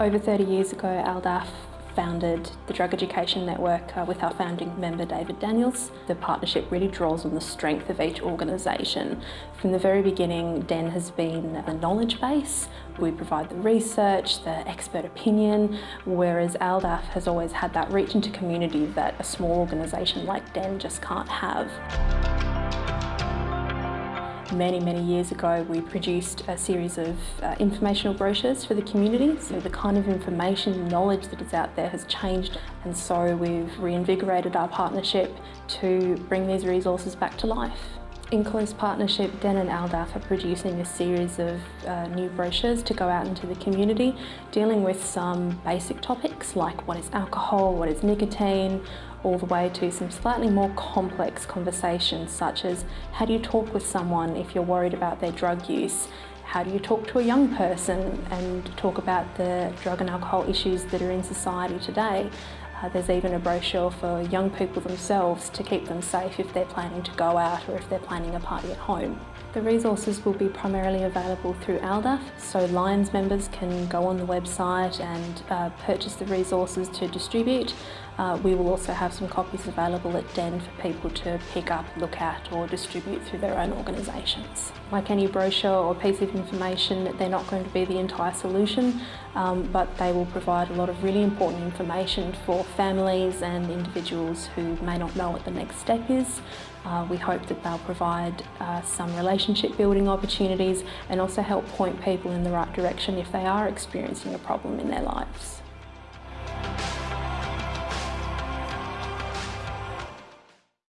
Over 30 years ago, ALDAF founded the Drug Education Network uh, with our founding member David Daniels. The partnership really draws on the strength of each organisation. From the very beginning, DEN has been the knowledge base. We provide the research, the expert opinion, whereas ALDAF has always had that reach into community that a small organisation like DEN just can't have. Many, many years ago we produced a series of uh, informational brochures for the community. So the kind of information, and knowledge that is out there has changed and so we've reinvigorated our partnership to bring these resources back to life. In close partnership, Den and ALDAF are producing a series of uh, new brochures to go out into the community, dealing with some basic topics like what is alcohol, what is nicotine, all the way to some slightly more complex conversations such as how do you talk with someone if you're worried about their drug use? How do you talk to a young person and talk about the drug and alcohol issues that are in society today? Uh, there's even a brochure for young people themselves to keep them safe if they're planning to go out or if they're planning a party at home. The resources will be primarily available through ALDAF, so Lions members can go on the website and uh, purchase the resources to distribute. Uh, we will also have some copies available at DEN for people to pick up, look at or distribute through their own organisations. Like any brochure or piece of information, they're not going to be the entire solution, um, but they will provide a lot of really important information for families and individuals who may not know what the next step is. Uh, we hope that they'll provide uh, some relationship building opportunities and also help point people in the right direction if they are experiencing a problem in their lives.